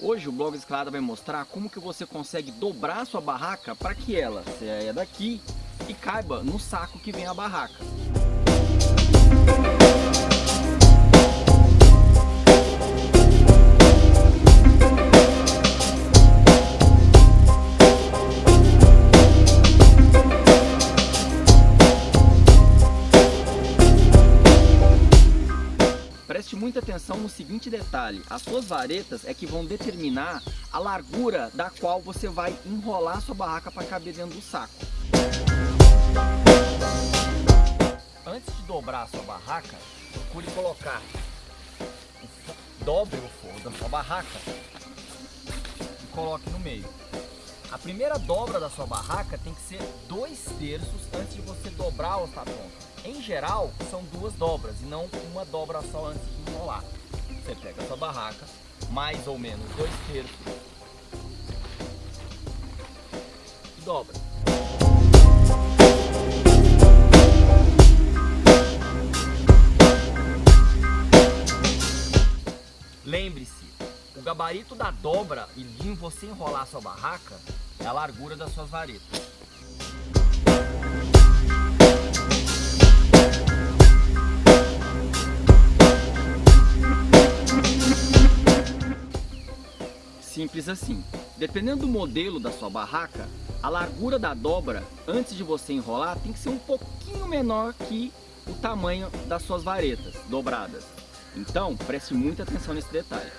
Hoje o Blog Escalada vai mostrar como que você consegue dobrar sua barraca para que ela saia daqui e caiba no saco que vem a barraca. Preste muita atenção no seguinte detalhe, as suas varetas é que vão determinar a largura da qual você vai enrolar sua barraca para caber dentro do saco. Antes de dobrar a sua barraca, procure colocar, dobre o forro da sua barraca e coloque no meio. A primeira dobra da sua barraca tem que ser dois terços antes de você dobrar ou estar pronta. Em geral, são duas dobras e não uma dobra só antes de enrolar. Você pega a sua barraca, mais ou menos dois terços e dobra. Lembre-se, o gabarito da dobra e de você enrolar sua barraca é a largura das suas varetas. Simples assim. Dependendo do modelo da sua barraca, a largura da dobra, antes de você enrolar, tem que ser um pouquinho menor que o tamanho das suas varetas dobradas. Então, preste muita atenção nesse detalhe.